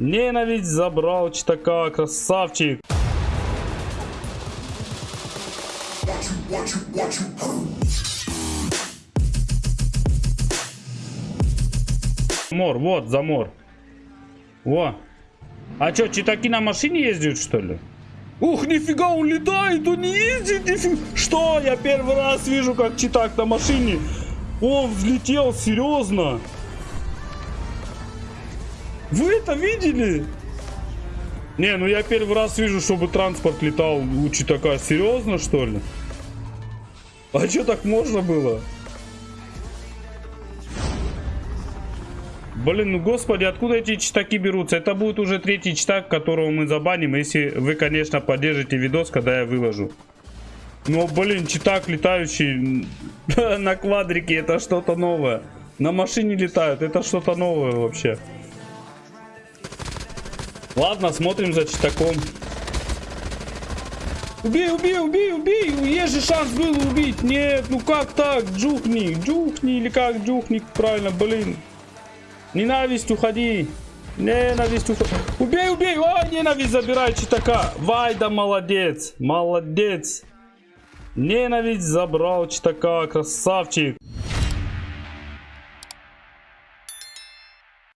Ненависть забрал читака, красавчик. Мор, вот, замор. Во. А что, читаки на машине ездят, что ли? Ух, нифига, он летает, он не ездит, нифига. Что? Я первый раз вижу, как читак на машине. Он взлетел, серьезно. Вы это видели? Не, ну я первый раз вижу, чтобы транспорт летал у читака. Серьезно, что ли? А что так можно было? Блин, ну господи, откуда эти читаки берутся? Это будет уже третий читак, которого мы забаним, если вы, конечно, поддержите видос, когда я выложу. Но, блин, читак летающий на квадрике, это что-то новое. На машине летают, это что-то новое вообще. Ладно, смотрим за читаком. Убей, убей, убей, убей! Есть же шанс был убить. Нет, ну как так? Джухни, джухни или как джухни, правильно, блин. Ненависть, уходи. Ненависть, уходи. Убей, убей. О, ненависть, забирай читака. Вайда, молодец. Молодец. Ненависть забрал читака. Красавчик.